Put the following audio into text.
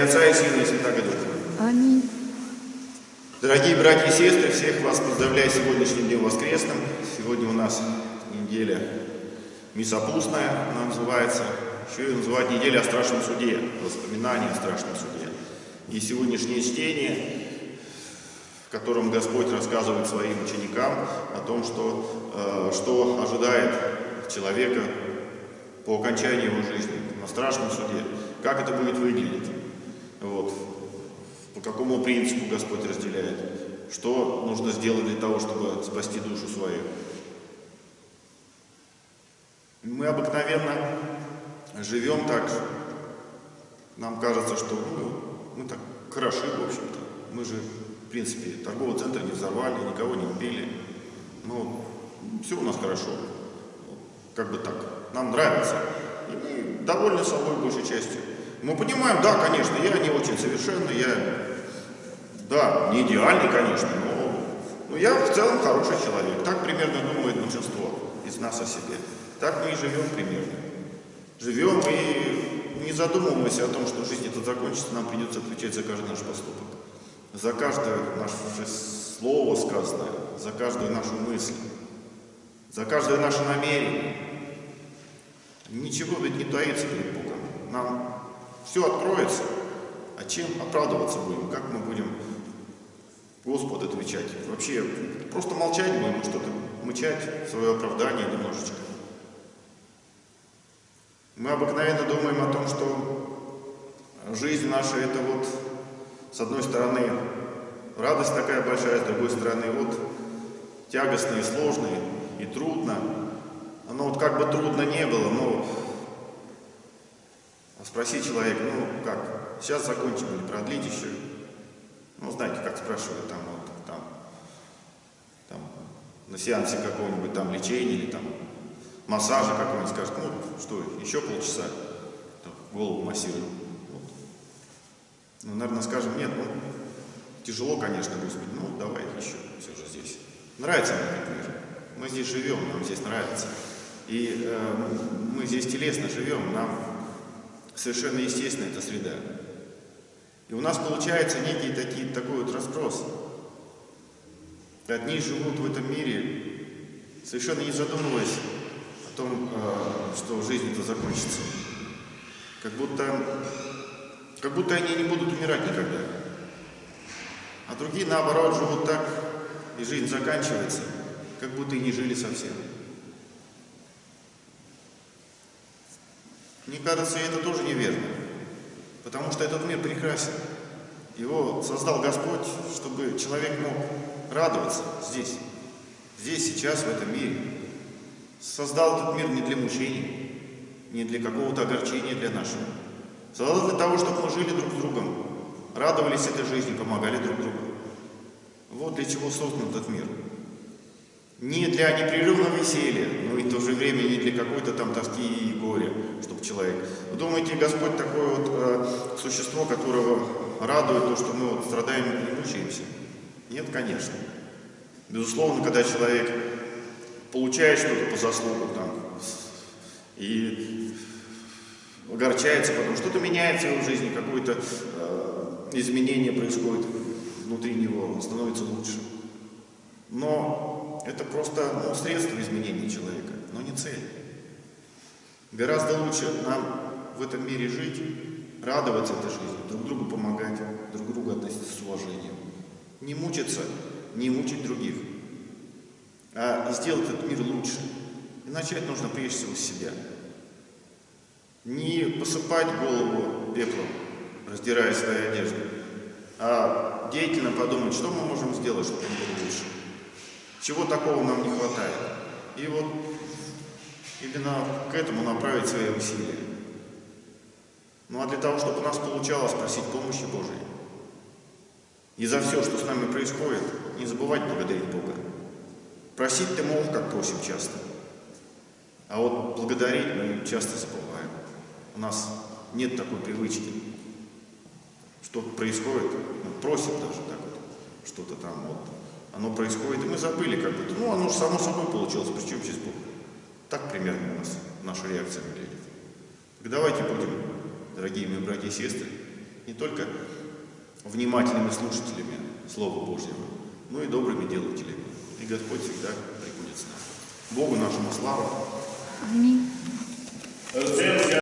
имя Отца и Сына и Святаго Духа. Аминь. Дорогие братья и сестры, всех вас поздравляю с сегодняшним днем воскресным. Сегодня у нас неделя Мисопустная, она называется. Еще ее называют неделя о страшном суде, воспоминания о страшном суде. И сегодняшнее чтение, в котором Господь рассказывает своим ученикам о том, что, э, что ожидает человека по окончании его жизни, на страшном суде, как это будет выглядеть, по какому принципу Господь разделяет, что нужно сделать для того, чтобы спасти душу свою. Мы обыкновенно живем так, нам кажется, что ну, мы так хороши, в общем-то. Мы же, в принципе, торговый центр не взорвали, никого не убили. Ну, все у нас хорошо. Как бы так. Нам нравится. И мы довольны собой большей частью. Мы понимаем, да, конечно, я не очень совершенный, я, да, не идеальный, конечно, но, но я в целом хороший человек. Так примерно думает большинство из нас о себе. Так мы и живем примерно. Живем и не задумываемся о том, что жизнь это закончится, нам придется отвечать за каждый наш поступок. За каждое наше слово сказанное, за каждую нашу мысль, за каждое наше намерение. Ничего ведь не таится перед Богом. Нам все откроется. А чем оправдываться будем? Как мы будем Господу отвечать? Вообще, просто молчать будем, что-то мычать, свое оправдание немножечко. Мы обыкновенно думаем о том, что жизнь наша это вот, с одной стороны, радость такая большая, с другой стороны, вот, тягостно и сложно, и трудно. Оно вот как бы трудно не было, но спроси человека, ну как, сейчас закончим или продлить еще? Ну, знаете, как спрашивают там, вот, там, там, на сеансе какого-нибудь там лечения или там массажа какого-нибудь, скажет, ну что, еще полчаса, там, голову массируем. Вот. Ну, наверное, скажем, нет, ну, тяжело, конечно, Господи, ну, давай еще, все же здесь. Нравится мне этот мир. Мы здесь живем, нам здесь нравится. И э, мы здесь телесно живем, нам совершенно естественно эта среда. И у нас получается некий такие, такой вот разброс. Одни живут в этом мире, совершенно не задумываясь о том, э, что жизнь это закончится. Как будто, как будто они не будут умирать никогда. А другие, наоборот, живут так, и жизнь заканчивается, как будто и не жили совсем. Мне кажется, это тоже неверно, потому что этот мир прекрасен. Его создал Господь, чтобы человек мог радоваться здесь, здесь, сейчас, в этом мире. Создал этот мир не для мучений, не для какого-то огорчения для нашего. Создал для того, чтобы мы жили друг с другом, радовались этой жизни, помогали друг другу. Вот для чего создан этот мир. Не для непрерывного веселья, но и в то же время не для какой-то там тоски и горя, чтобы человек. Вы думаете, Господь такое вот э, существо, которого радует то, что мы вот страдаем и не мучаемся? Нет, конечно. Безусловно, когда человек получает что-то по заслугам там, и огорчается потом, что-то меняется в его жизни, какое-то э, изменение происходит внутри него, он становится лучше. Но это просто ну, средство изменения человека, но не цель. Гораздо лучше нам в этом мире жить, радоваться этой жизни, друг другу помогать, друг к другу относиться с уважением. Не мучиться, не мучить других, а сделать этот мир лучше. И начать нужно прежде всего с себя. Не посыпать голову пеплом, раздирая свои одежды, а деятельно подумать, что мы можем сделать, чтобы он был лучше. Чего такого нам не хватает. И вот именно к этому направить свои усилия. Ну а для того, чтобы у нас получалось просить помощи Божией. И за все, что с нами происходит, не забывать благодарить Бога. Просить ты мог, как просим часто. А вот благодарить мы часто забываем. У нас нет такой привычки. Что происходит, мы просим даже так вот, что-то там вот оно происходит, и мы забыли как бы, ну оно же само собой получилось, причем здесь Бог? Так примерно у нас наша реакция выглядит. Так давайте будем, дорогие мои братья и сестры, не только внимательными слушателями Слова Божьего, но и добрыми делателями. И Господь всегда прибудет с нами. Богу нашему славу. Аминь.